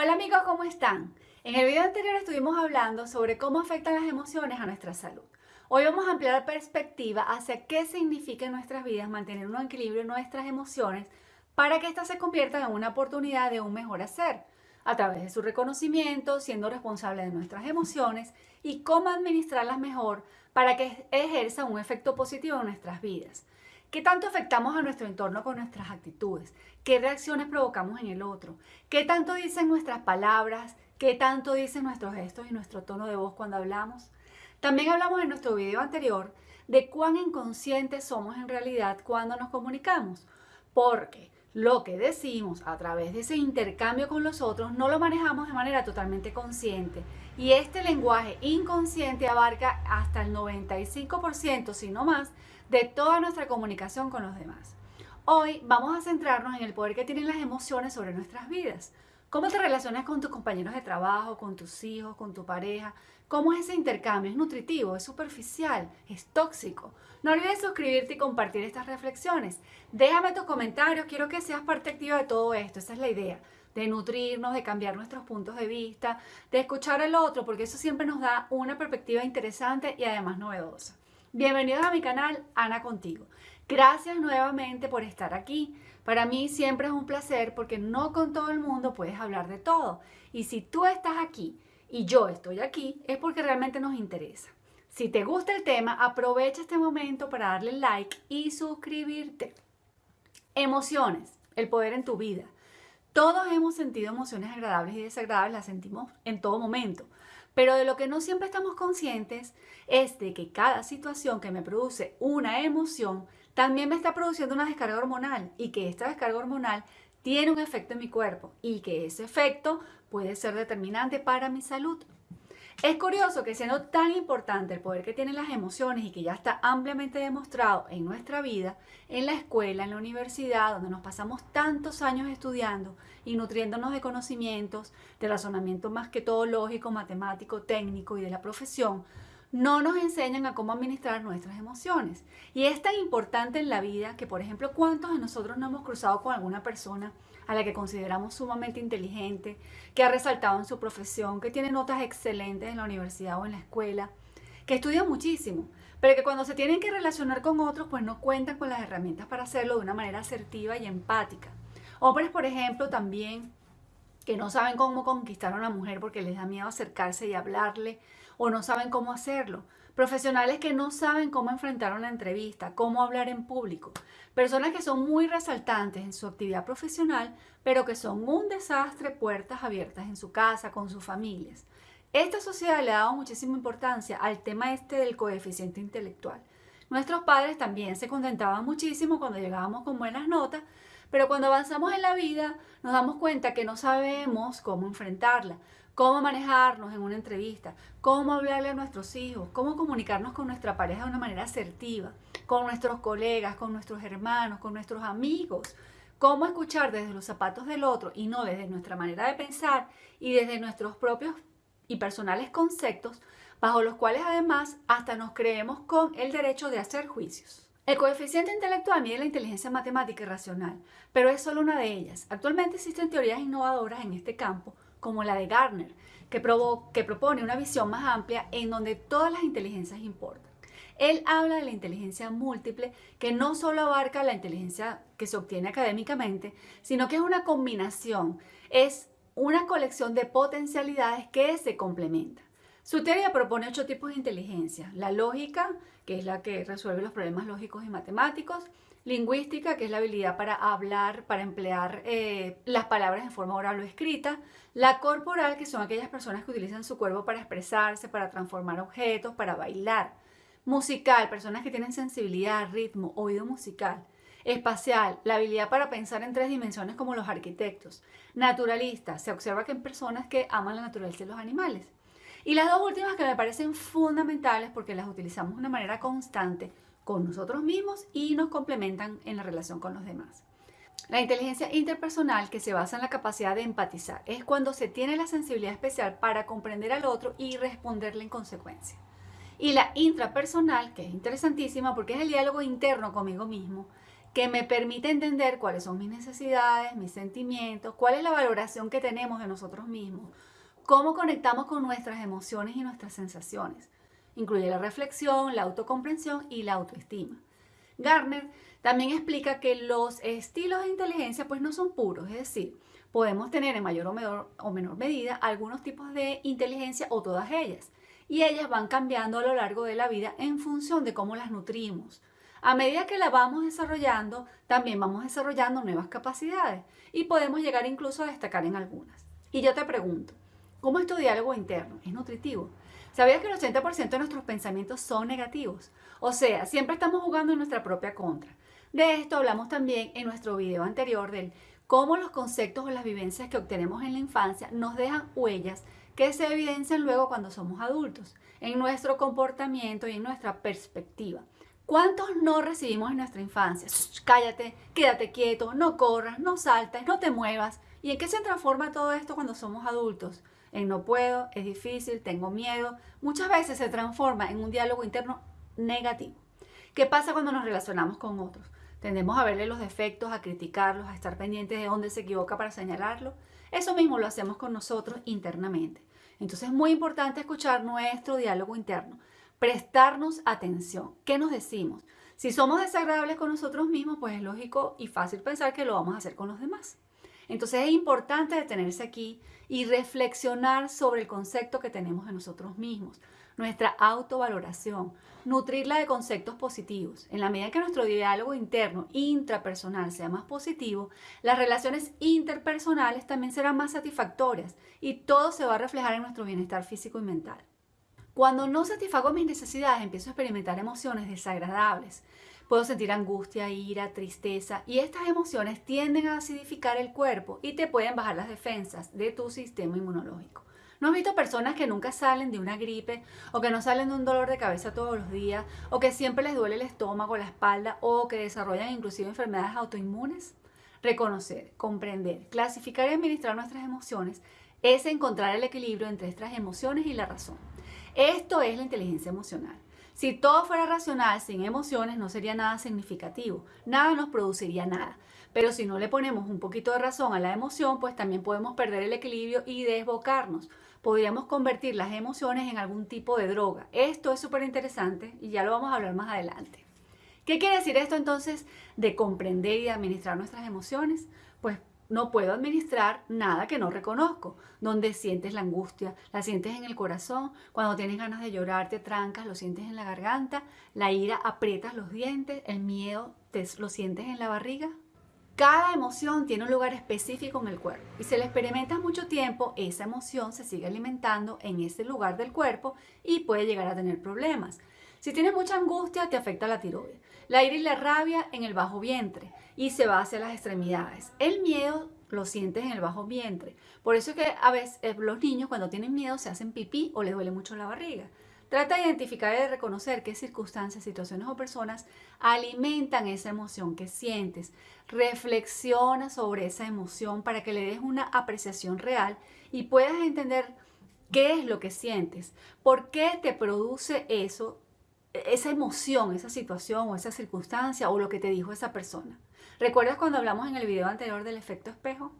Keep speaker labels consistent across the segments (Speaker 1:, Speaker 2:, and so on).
Speaker 1: Hola amigos, ¿cómo están? En el video anterior estuvimos hablando sobre cómo afectan las emociones a nuestra salud. Hoy vamos a ampliar la perspectiva hacia qué significa en nuestras vidas mantener un equilibrio en nuestras emociones para que éstas se conviertan en una oportunidad de un mejor hacer, a través de su reconocimiento, siendo responsable de nuestras emociones y cómo administrarlas mejor para que ejerza un efecto positivo en nuestras vidas. ¿Qué tanto afectamos a nuestro entorno con nuestras actitudes? ¿Qué reacciones provocamos en el otro? ¿Qué tanto dicen nuestras palabras? ¿Qué tanto dicen nuestros gestos y nuestro tono de voz cuando hablamos? También hablamos en nuestro video anterior de cuán inconscientes somos en realidad cuando nos comunicamos. Porque lo que decimos a través de ese intercambio con los otros no lo manejamos de manera totalmente consciente. Y este lenguaje inconsciente abarca hasta el 95%, si no más, de toda nuestra comunicación con los demás. Hoy vamos a centrarnos en el poder que tienen las emociones sobre nuestras vidas. ¿Cómo te relacionas con tus compañeros de trabajo, con tus hijos, con tu pareja? ¿Cómo es ese intercambio? ¿Es nutritivo? ¿Es superficial? ¿Es tóxico? No olvides suscribirte y compartir estas reflexiones. Déjame tus comentarios, quiero que seas parte activa de todo esto, esa es la idea de nutrirnos, de cambiar nuestros puntos de vista, de escuchar al otro, porque eso siempre nos da una perspectiva interesante y además novedosa. Bienvenidos a mi canal Ana Contigo. Gracias nuevamente por estar aquí. Para mí siempre es un placer porque no con todo el mundo puedes hablar de todo. Y si tú estás aquí y yo estoy aquí, es porque realmente nos interesa. Si te gusta el tema, aprovecha este momento para darle like y suscribirte. Emociones, el poder en tu vida. Todos hemos sentido emociones agradables y desagradables, las sentimos en todo momento. Pero de lo que no siempre estamos conscientes es de que cada situación que me produce una emoción también me está produciendo una descarga hormonal y que esta descarga hormonal tiene un efecto en mi cuerpo y que ese efecto puede ser determinante para mi salud. Es curioso que siendo tan importante el poder que tienen las emociones y que ya está ampliamente demostrado en nuestra vida, en la escuela, en la universidad, donde nos pasamos tantos años estudiando y nutriéndonos de conocimientos, de razonamiento más que todo lógico, matemático, técnico y de la profesión, no nos enseñan a cómo administrar nuestras emociones. Y es tan importante en la vida que, por ejemplo, ¿cuántos de nosotros no hemos cruzado con alguna persona a la que consideramos sumamente inteligente, que ha resaltado en su profesión, que tiene notas excelentes en la universidad o en la escuela, que estudia muchísimo, pero que cuando se tienen que relacionar con otros, pues no cuentan con las herramientas para hacerlo de una manera asertiva y empática. Hombres, por ejemplo, también que no saben cómo conquistar a una mujer porque les da miedo acercarse y hablarle o no saben cómo hacerlo. Profesionales que no saben cómo enfrentar una entrevista, cómo hablar en público. Personas que son muy resaltantes en su actividad profesional, pero que son un desastre puertas abiertas en su casa, con sus familias. Esta sociedad le ha dado muchísima importancia al tema este del coeficiente intelectual. Nuestros padres también se contentaban muchísimo cuando llegábamos con buenas notas, pero cuando avanzamos en la vida nos damos cuenta que no sabemos cómo enfrentarla, cómo manejarnos en una entrevista, cómo hablarle a nuestros hijos, cómo comunicarnos con nuestra pareja de una manera asertiva, con nuestros colegas, con nuestros hermanos, con nuestros amigos, cómo escuchar desde los zapatos del otro y no desde nuestra manera de pensar y desde nuestros propios y personales conceptos, bajo los cuales además hasta nos creemos con el derecho de hacer juicios. El coeficiente intelectual mide la inteligencia matemática y racional, pero es solo una de ellas. Actualmente existen teorías innovadoras en este campo, como la de Gardner, que, que propone una visión más amplia en donde todas las inteligencias importan. Él habla de la inteligencia múltiple, que no solo abarca la inteligencia que se obtiene académicamente, sino que es una combinación, es una colección de potencialidades que se complementan. Su teoría propone ocho tipos de inteligencia. La lógica, que es la que resuelve los problemas lógicos y matemáticos. Lingüística, que es la habilidad para hablar, para emplear eh, las palabras en forma oral o escrita. La corporal, que son aquellas personas que utilizan su cuerpo para expresarse, para transformar objetos, para bailar. Musical, personas que tienen sensibilidad, ritmo, oído musical. Espacial, la habilidad para pensar en tres dimensiones como los arquitectos. Naturalista, se observa que en personas que aman la naturaleza y los animales. Y las dos últimas que me parecen fundamentales porque las utilizamos de una manera constante con nosotros mismos y nos complementan en la relación con los demás. La inteligencia interpersonal que se basa en la capacidad de empatizar es cuando se tiene la sensibilidad especial para comprender al otro y responderle en consecuencia. Y la intrapersonal, que es interesantísima porque es el diálogo interno conmigo mismo, que me permite entender cuáles son mis necesidades, mis sentimientos, cuál es la valoración que tenemos de nosotros mismos, cómo conectamos con nuestras emociones y nuestras sensaciones. Incluye la reflexión, la autocomprensión y la autoestima. Garner también explica que los estilos de inteligencia pues no son puros, es decir, podemos tener en mayor o o menor medida algunos tipos de inteligencia o todas ellas. Y ellas van cambiando a lo largo de la vida en función de cómo las nutrimos. A medida que la vamos desarrollando, también vamos desarrollando nuevas capacidades y podemos llegar incluso a destacar en algunas. Y yo te pregunto, ¿cómo es tu diálogo interno? ¿Es nutritivo? ¿Sabías que el 80% de nuestros pensamientos son negativos? O sea, siempre estamos jugando en nuestra propia contra. De esto hablamos también en nuestro video anterior del cómo los conceptos o las vivencias que obtenemos en la infancia nos dejan huellas que se evidencian luego cuando somos adultos, en nuestro comportamiento y en nuestra perspectiva. ¿Cuántos no recibimos en nuestra infancia? cállate, quédate quieto, no corras, no saltes, no te muevas. ¿Y en qué se transforma todo esto cuando somos adultos? En no puedo, es difícil, tengo miedo. Muchas veces se transforma en un diálogo interno negativo. ¿Qué pasa cuando nos relacionamos con otros? Tendemos a verle los defectos, a criticarlos, a estar pendientes de dónde se equivoca para señalarlo. Eso mismo lo hacemos con nosotros internamente. Entonces es muy importante escuchar nuestro diálogo interno, prestarnos atención. ¿Qué nos decimos? Si somos desagradables con nosotros mismos, pues es lógico y fácil pensar que lo vamos a hacer con los demás. Entonces es importante detenerse aquí y reflexionar sobre el concepto que tenemos de nosotros mismos, nuestra autovaloración, nutrirla de conceptos positivos. En la medida que nuestro diálogo interno intrapersonal sea más positivo, las relaciones interpersonales también serán más satisfactorias y todo se va a reflejar en nuestro bienestar físico y mental. Cuando no satisfago mis necesidades, empiezo a experimentar emociones desagradables. Puedo sentir angustia, ira, tristeza y estas emociones tienden a acidificar el cuerpo y te pueden bajar las defensas de tu sistema inmunológico. ¿No has visto personas que nunca salen de una gripe o que no salen de un dolor de cabeza todos los días o que siempre les duele el estómago, la espalda o que desarrollan inclusive enfermedades autoinmunes? Reconocer, comprender, clasificar y administrar nuestras emociones es encontrar el equilibrio entre estas emociones y la razón. Esto es la inteligencia emocional. Si todo fuera racional, sin emociones, no sería nada significativo, nada nos produciría nada. Pero si no le ponemos un poquito de razón a la emoción, pues también podemos perder el equilibrio y desbocarnos podríamos convertir las emociones en algún tipo de droga. Esto es súper interesante y ya lo vamos a hablar más adelante. ¿Qué quiere decir esto entonces de comprender y administrar nuestras emociones? Pues no puedo administrar nada que no reconozco. Donde sientes la angustia, la sientes en el corazón, cuando tienes ganas de llorar te trancas, lo sientes en la garganta, la ira aprietas los dientes, el miedo te, lo sientes en la barriga. Cada emoción tiene un lugar específico en el cuerpo y si la experimentas mucho tiempo, esa emoción se sigue alimentando en ese lugar del cuerpo y puede llegar a tener problemas. Si tienes mucha angustia, te afecta la tiroides. La ira y la rabia en el bajo vientre y se va hacia las extremidades. El miedo lo sientes en el bajo vientre. Por eso es que a veces eh, los niños cuando tienen miedo se hacen pipí o les duele mucho la barriga. Trata de identificar y de reconocer qué circunstancias, situaciones o personas alimentan esa emoción que sientes. Reflexiona sobre esa emoción para que le des una apreciación real y puedas entender qué es lo que sientes, por qué te produce eso, esa emoción, esa situación o esa circunstancia o lo que te dijo esa persona. ¿Recuerdas cuando hablamos en el video anterior del efecto espejo?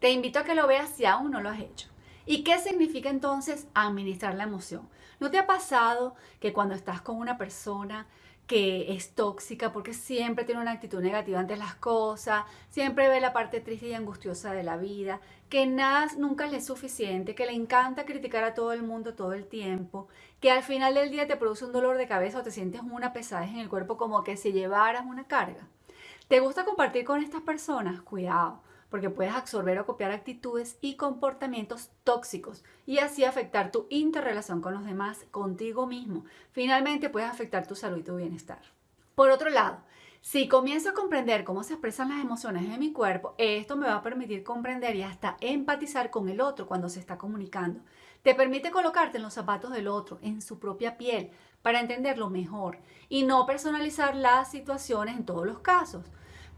Speaker 1: Te invito a que lo veas si aún no lo has hecho. ¿Y qué significa entonces administrar la emoción? ¿No te ha pasado que cuando estás con una persona que es tóxica porque siempre tiene una actitud negativa ante las cosas, siempre ve la parte triste y angustiosa de la vida, que nada nunca le es suficiente, que le encanta criticar a todo el mundo todo el tiempo, que al final del día te produce un dolor de cabeza o te sientes una pesadez en el cuerpo como que si llevaras una carga? ¿Te gusta compartir con estas personas? Cuidado, porque puedes absorber o copiar actitudes y comportamientos tóxicos y así afectar tu interrelación con los demás, contigo mismo. Finalmente puedes afectar tu salud y tu bienestar. Por otro lado, si comienzo a comprender cómo se expresan las emociones en mi cuerpo, esto me va a permitir comprender y hasta empatizar con el otro cuando se está comunicando. Te permite colocarte en los zapatos del otro, en su propia piel, para entenderlo mejor y no personalizar las situaciones en todos los casos.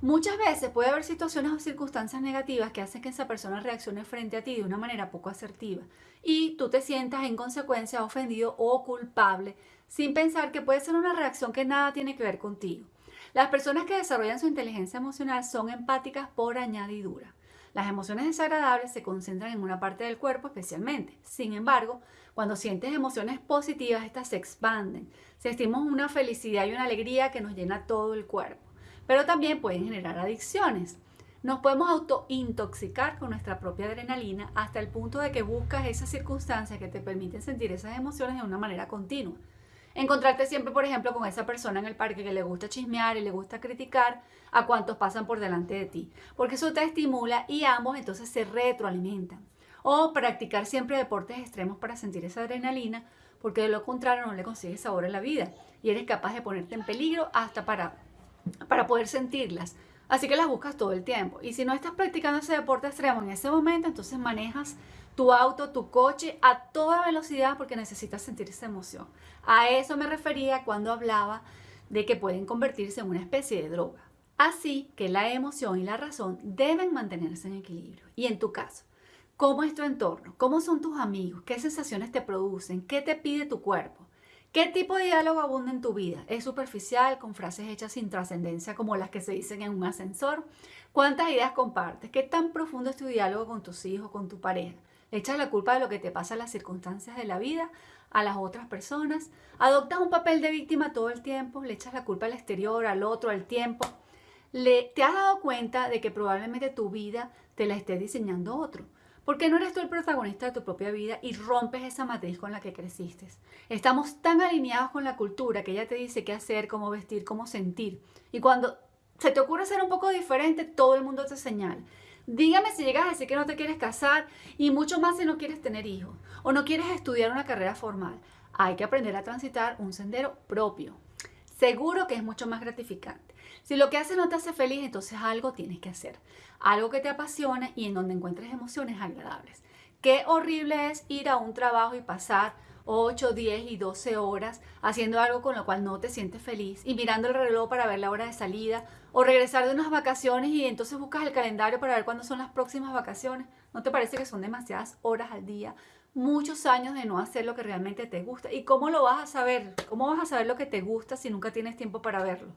Speaker 1: Muchas veces puede haber situaciones o circunstancias negativas que hacen que esa persona reaccione frente a ti de una manera poco asertiva y tú te sientas en consecuencia ofendido o culpable sin pensar que puede ser una reacción que nada tiene que ver contigo. Las personas que desarrollan su inteligencia emocional son empáticas por añadidura. Las emociones desagradables se concentran en una parte del cuerpo especialmente. Sin embargo, cuando sientes emociones positivas, estas se expanden. Sentimos una felicidad y una alegría que nos llena todo el cuerpo. Pero también pueden generar adicciones. Nos podemos autointoxicar con nuestra propia adrenalina hasta el punto de que buscas esas circunstancias que te permiten sentir esas emociones de una manera continua. Encontrarte siempre, por ejemplo, con esa persona en el parque que le gusta chismear y le gusta criticar a cuantos pasan por delante de ti, porque eso te estimula y ambos entonces se retroalimentan. O practicar siempre deportes extremos para sentir esa adrenalina, porque de lo contrario no le consigues sabor a la vida y eres capaz de ponerte en peligro hasta para, para poder sentirlas. Así que las buscas todo el tiempo. Y si no estás practicando ese deporte extremo en ese momento, entonces manejas tu auto, tu coche a toda velocidad porque necesitas sentir esa emoción. A eso me refería cuando hablaba de que pueden convertirse en una especie de droga. Así que la emoción y la razón deben mantenerse en equilibrio. Y en tu caso, ¿cómo es tu entorno? ¿Cómo son tus amigos? ¿Qué sensaciones te producen? ¿Qué te pide tu cuerpo? ¿Qué tipo de diálogo abunda en tu vida? ¿Es superficial, con frases hechas sin trascendencia como las que se dicen en un ascensor? ¿Cuántas ideas compartes? ¿Qué tan profundo es tu diálogo con tus hijos, con tu pareja? Le echas la culpa de lo que te pasa en las circunstancias de la vida a las otras personas. Adoptas un papel de víctima todo el tiempo. Le echas la culpa al exterior, al otro, al tiempo. Le, ¿Te has dado cuenta de que probablemente tu vida te la esté diseñando otro? Porque no eres tú el protagonista de tu propia vida y rompes esa matriz con la que creciste. Estamos tan alineados con la cultura que ella te dice qué hacer, cómo vestir, cómo sentir. Y cuando se te ocurre ser un poco diferente, todo el mundo te señala. Dígame si llegas a decir que no te quieres casar y mucho más si no quieres tener hijos o no quieres estudiar una carrera formal. Hay que aprender a transitar un sendero propio. Seguro que es mucho más gratificante. Si lo que haces no te hace feliz, entonces algo tienes que hacer. Algo que te apasione y en donde encuentres emociones agradables. Qué horrible es ir a un trabajo y pasar 8, 10 y 12 horas haciendo algo con lo cual no te sientes feliz y mirando el reloj para ver la hora de salida o regresar de unas vacaciones y entonces buscas el calendario para ver cuándo son las próximas vacaciones. ¿No te parece que son demasiadas horas al día? Muchos años de no hacer lo que realmente te gusta. ¿Y cómo lo vas a saber? ¿Cómo vas a saber lo que te gusta si nunca tienes tiempo para verlo?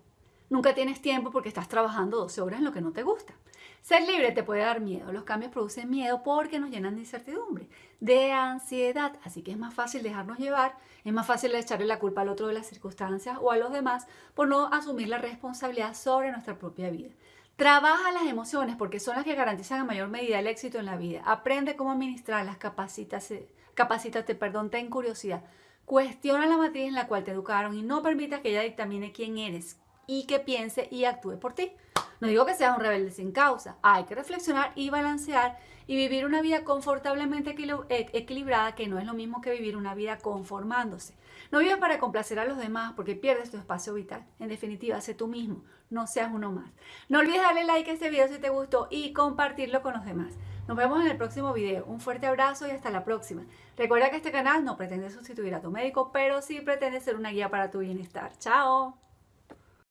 Speaker 1: Nunca tienes tiempo porque estás trabajando 12 horas en lo que no te gusta. Ser libre te puede dar miedo. Los cambios producen miedo porque nos llenan de incertidumbre, de ansiedad. Así que es más fácil dejarnos llevar, es más fácil echarle la culpa al otro de las circunstancias o a los demás por no asumir la responsabilidad sobre nuestra propia vida. Trabaja las emociones porque son las que garantizan en mayor medida el éxito en la vida. Aprende cómo administrarlas, capacítate, capacítate, perdón, ten curiosidad. Cuestiona la matriz en la cual te educaron y no permita que ella dictamine quién eres, y que piense y actúe por ti. No digo que seas un rebelde sin causa, hay que reflexionar y balancear y vivir una vida confortablemente e-, equilibrada, que no es lo mismo que vivir una vida conformándose. No vivas para complacer a los demás porque pierdes tu espacio vital. En definitiva, sé tú mismo, no seas uno más. No olvides darle like a este video si te gustó y compartirlo con los demás. Nos vemos en el próximo video. Un fuerte abrazo y hasta la próxima. Recuerda que este canal no pretende sustituir a tu médico, pero sí pretende ser una guía para tu bienestar. ¡Chao!